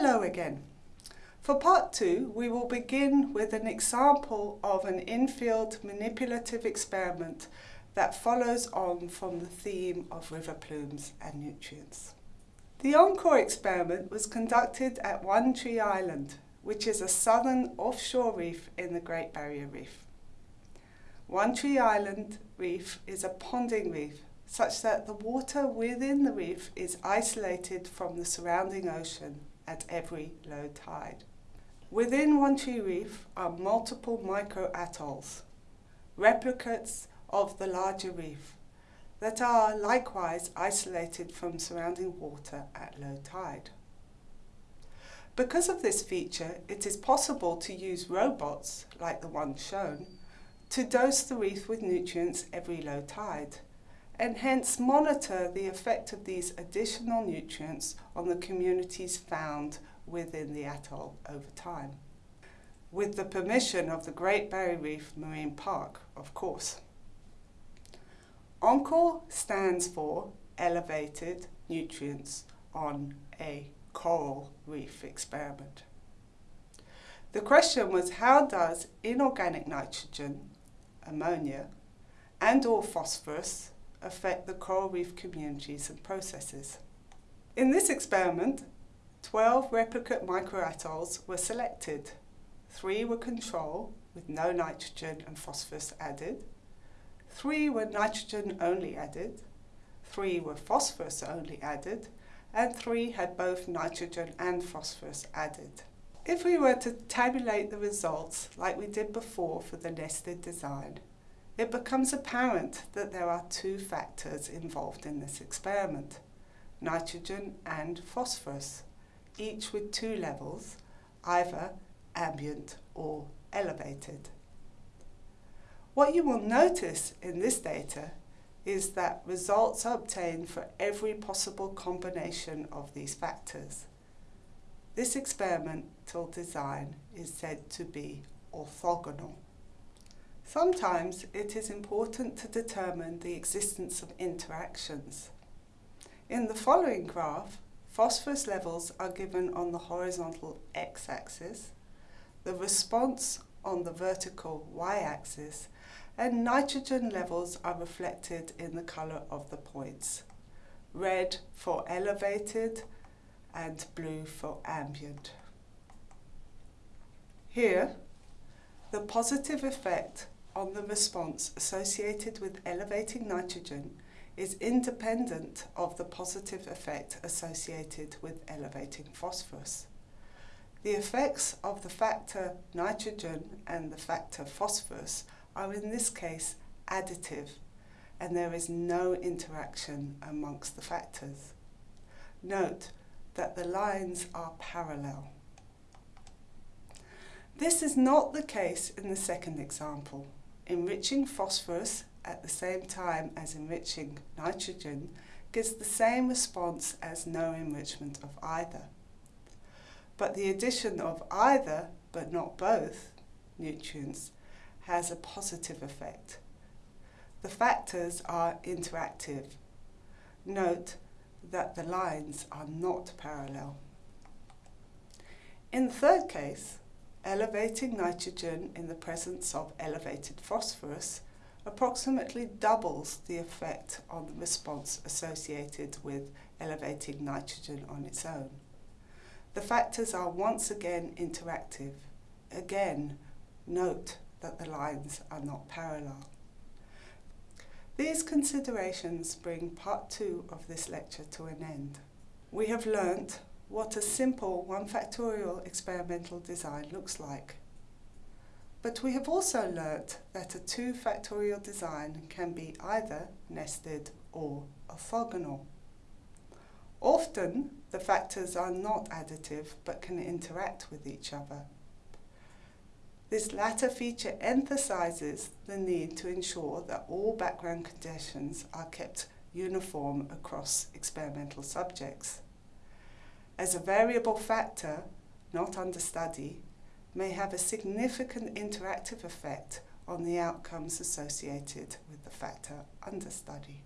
Hello again. For part two, we will begin with an example of an in-field manipulative experiment that follows on from the theme of river plumes and nutrients. The Encore experiment was conducted at One Tree Island, which is a southern offshore reef in the Great Barrier Reef. One Tree Island reef is a ponding reef such that the water within the reef is isolated from the surrounding ocean at every low tide. Within One Tree Reef are multiple micro-atolls, replicates of the larger reef, that are likewise isolated from surrounding water at low tide. Because of this feature, it is possible to use robots, like the one shown, to dose the reef with nutrients every low tide, and hence monitor the effect of these additional nutrients on the communities found within the atoll over time. With the permission of the Great Barrier Reef Marine Park, of course. ENCORE stands for Elevated Nutrients on a Coral Reef Experiment. The question was how does inorganic nitrogen, ammonia, and or phosphorus affect the coral reef communities and processes. In this experiment, 12 replicate microatolls were selected. Three were control, with no nitrogen and phosphorus added. Three were nitrogen only added. Three were phosphorus only added. And three had both nitrogen and phosphorus added. If we were to tabulate the results like we did before for the nested design, it becomes apparent that there are two factors involved in this experiment, nitrogen and phosphorus, each with two levels, either ambient or elevated. What you will notice in this data is that results are obtained for every possible combination of these factors. This experimental design is said to be orthogonal. Sometimes it is important to determine the existence of interactions. In the following graph, phosphorus levels are given on the horizontal x-axis, the response on the vertical y-axis, and nitrogen levels are reflected in the colour of the points. Red for elevated and blue for ambient. Here, the positive effect on the response associated with elevating nitrogen is independent of the positive effect associated with elevating phosphorus. The effects of the factor nitrogen and the factor phosphorus are in this case additive and there is no interaction amongst the factors. Note that the lines are parallel. This is not the case in the second example enriching phosphorus at the same time as enriching nitrogen gives the same response as no enrichment of either. But the addition of either, but not both, nutrients has a positive effect. The factors are interactive. Note that the lines are not parallel. In the third case, elevating nitrogen in the presence of elevated phosphorus approximately doubles the effect on the response associated with elevating nitrogen on its own. The factors are once again interactive. Again, note that the lines are not parallel. These considerations bring part two of this lecture to an end. We have learnt what a simple 1 factorial experimental design looks like. But we have also learnt that a 2 factorial design can be either nested or orthogonal. Often, the factors are not additive but can interact with each other. This latter feature emphasizes the need to ensure that all background conditions are kept uniform across experimental subjects as a variable factor, not under study, may have a significant interactive effect on the outcomes associated with the factor under study.